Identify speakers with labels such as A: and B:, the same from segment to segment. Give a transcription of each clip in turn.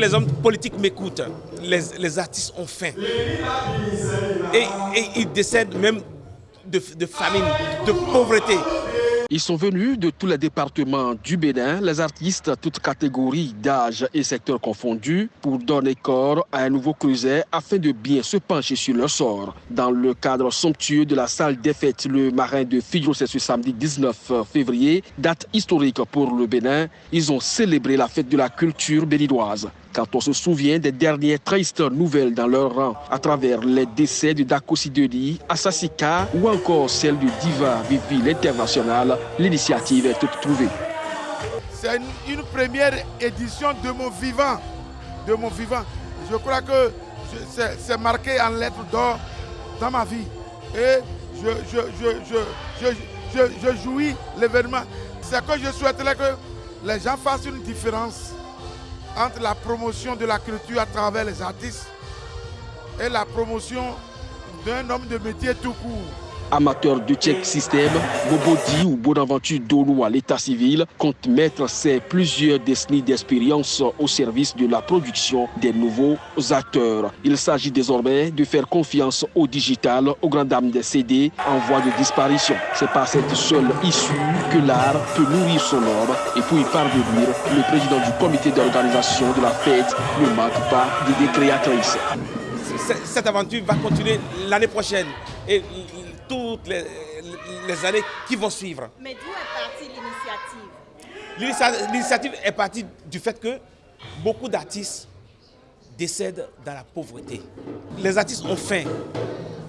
A: les hommes politiques m'écoutent. Les, artistes ont faim. Et, ils décèdent même de, de famine, de pauvreté.
B: Ils sont venus de tous les départements du Bénin, les artistes, toutes catégories d'âge et secteurs confondus, pour donner corps à un nouveau creuset afin de bien se pencher sur leur sort. Dans le cadre somptueux de la salle des fêtes, le marin de Figaro, c'est ce samedi 19 février, date historique pour le Bénin, ils ont célébré la fête de la culture béninoise quand on se souvient des dernières tristes nouvelles dans leur rang à travers les décès de Dako Sidoni, Asasika ou encore celle du Diva Vivi l'international, l'initiative est toute trouvée.
C: C'est une, première édition de mon vivant. De mon vivant. Je crois que c'est marqué en lettres d'or dans ma vie. Et je, je, je, je jouis l'événement. C'est que je souhaiterais que les gens fassent une différence entre la promotion de la culture à travers les artistes et la promotion d'un homme de métier tout court.
B: Amateur de check système, Bobodi ou Bonaventure Donou à l'état civil compte mettre ses plusieurs décennies d'expérience au service de la production des nouveaux acteurs. Il s'agit désormais de faire confiance au digital, aux grandes dames des CD en voie de disparition. C'est par cette seule issue que l'art peut nourrir son ordre et pour y parvenir, le président du comité d'organisation de la fête ne manque pas d'idées créatrices.
A: Cette aventure va continuer l'année prochaine et toutes les, années qui vont suivre.
D: Mais d'où est partie
A: l'initiative? L'initiative est partie du fait que beaucoup d'artistes décèdent dans la pauvreté. Les artistes ont faim,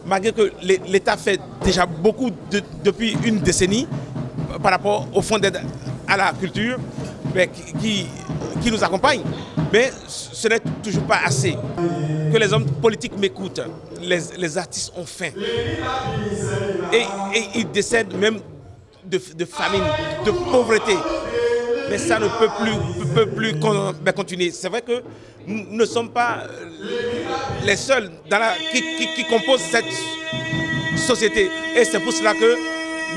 A: malgré que l'État fait déjà beaucoup depuis une décennie par rapport au fonds d'aide à la culture mais qui, qui nous accompagne. Mais ce n'est toujours pas assez. Que les hommes politiques m'écoutent. Les, artistes ont faim. Et, ils décèdent même de, famine, de pauvreté. Mais ça ne peut plus, peut plus ben, continuer. C'est vrai que nous ne sommes pas les seuls dans la, qui, composent cette société. Et c'est pour cela que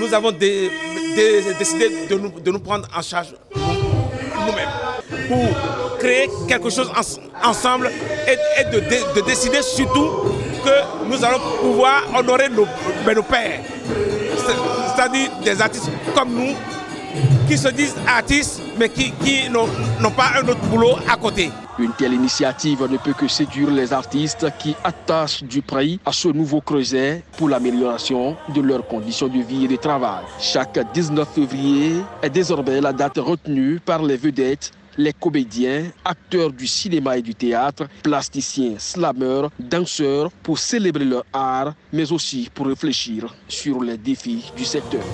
A: nous avons décidé de nous prendre en charge nous-mêmes pour créer quelque chose ensemble et, de, décider surtout que nous allons pouvoir honorer nos, ben, nos pères, c'est-à-dire des artistes comme nous qui se disent artistes mais qui, qui n'ont pas un autre boulot à côté.
B: Une telle initiative ne peut que séduire les artistes qui attachent du prix à ce nouveau creuset pour l'amélioration de leurs conditions de vie et de travail. Chaque 19 février est désormais la date retenue par les vedettes les comédiens, acteurs du cinéma et du théâtre, plasticiens, slameurs, danseurs pour célébrer leur art, mais aussi pour réfléchir sur les défis du secteur.